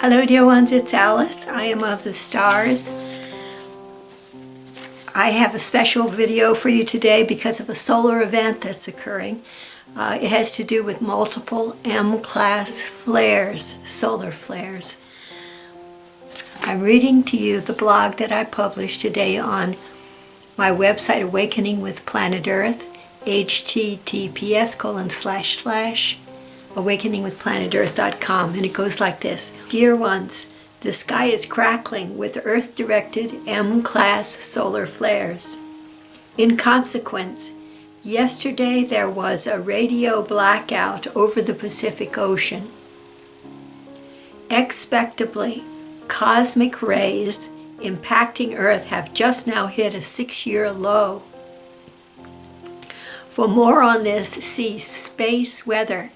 Hello dear ones, it's Alice. I am of the stars. I have a special video for you today because of a solar event that's occurring. Uh, it has to do with multiple M-class flares, solar flares. I'm reading to you the blog that I published today on my website Awakening with Planet Earth, https colon slash slash awakeningwithplanetearth.com and it goes like this. Dear ones, the sky is crackling with Earth-directed M-class solar flares. In consequence, yesterday there was a radio blackout over the Pacific Ocean. Expectably, cosmic rays impacting Earth have just now hit a six-year low. For more on this, see Space Weather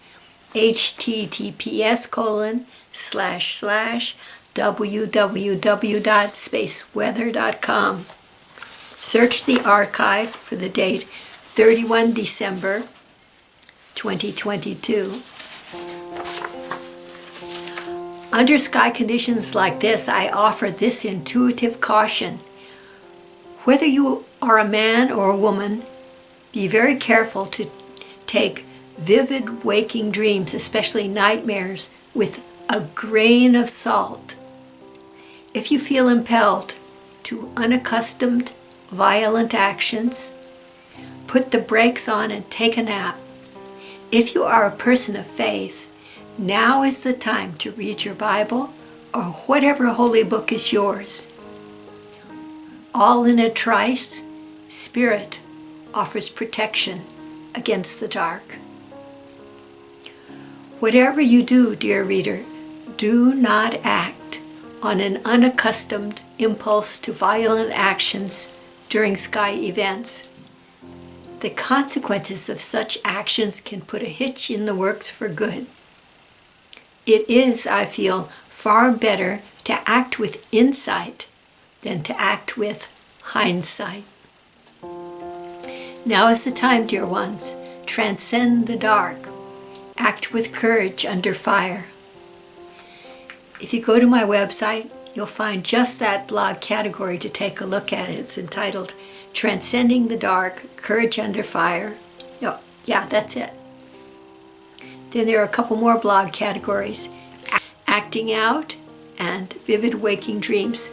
https colon slash slash www.spaceweather.com. Search the archive for the date 31 December 2022. Under sky conditions like this, I offer this intuitive caution. Whether you are a man or a woman, be very careful to take vivid waking dreams, especially nightmares, with a grain of salt. If you feel impelled to unaccustomed, violent actions, put the brakes on and take a nap. If you are a person of faith, now is the time to read your Bible or whatever holy book is yours. All in a trice, Spirit offers protection against the dark. Whatever you do, dear reader, do not act on an unaccustomed impulse to violent actions during sky events. The consequences of such actions can put a hitch in the works for good. It is, I feel, far better to act with insight than to act with hindsight. Now is the time, dear ones. Transcend the dark Act with courage under fire. If you go to my website, you'll find just that blog category to take a look at. It's entitled Transcending the Dark, Courage Under Fire. Oh, yeah, that's it. Then there are a couple more blog categories. Acting Out and Vivid Waking Dreams.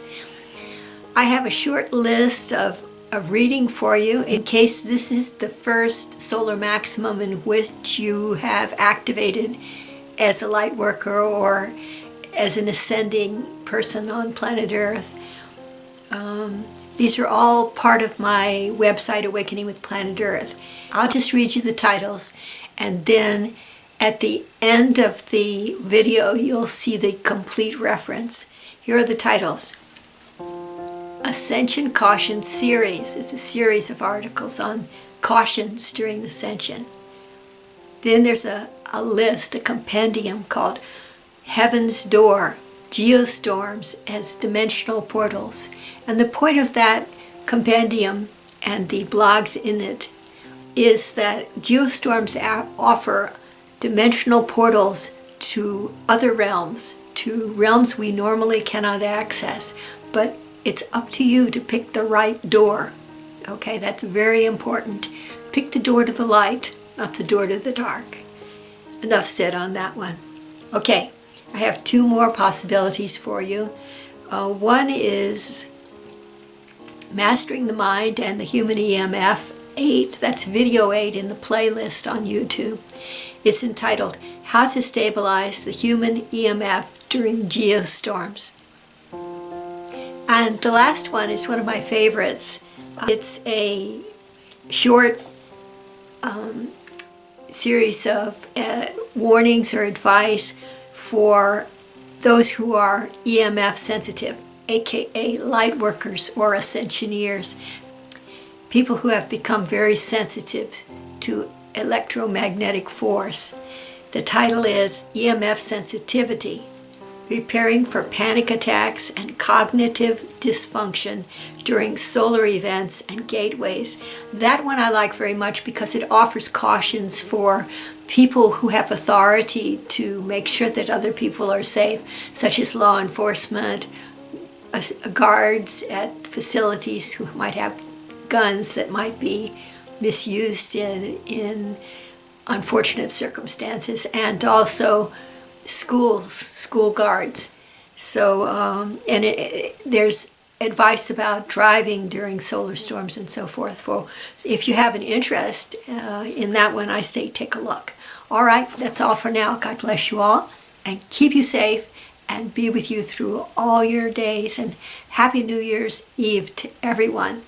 I have a short list of of reading for you in case this is the first solar maximum in which you have activated as a light worker or as an ascending person on planet Earth. Um, these are all part of my website, Awakening with Planet Earth. I'll just read you the titles and then at the end of the video you'll see the complete reference. Here are the titles. Ascension Caution Series. It's a series of articles on cautions during ascension. Then there's a, a list, a compendium called Heaven's Door, Geostorms as Dimensional Portals. And the point of that compendium and the blogs in it is that geostorms offer dimensional portals to other realms, to realms we normally cannot access, but it's up to you to pick the right door. Okay, that's very important. Pick the door to the light, not the door to the dark. Enough said on that one. Okay, I have two more possibilities for you. Uh, one is Mastering the Mind and the Human EMF 8, that's video 8 in the playlist on YouTube. It's entitled How to Stabilize the Human EMF During Geostorms. And the last one is one of my favorites. It's a short um, series of uh, warnings or advice for those who are EMF sensitive, aka light workers or ascensioneers, people who have become very sensitive to electromagnetic force. The title is EMF Sensitivity, preparing for panic attacks and cognitive dysfunction during solar events and gateways. That one I like very much because it offers cautions for people who have authority to make sure that other people are safe, such as law enforcement, uh, guards at facilities who might have guns that might be misused in, in unfortunate circumstances, and also schools, school guards. So, um, and it, it, there's advice about driving during solar storms and so forth. Well, if you have an interest uh, in that one, I say take a look. All right, that's all for now. God bless you all and keep you safe and be with you through all your days. And Happy New Year's Eve to everyone.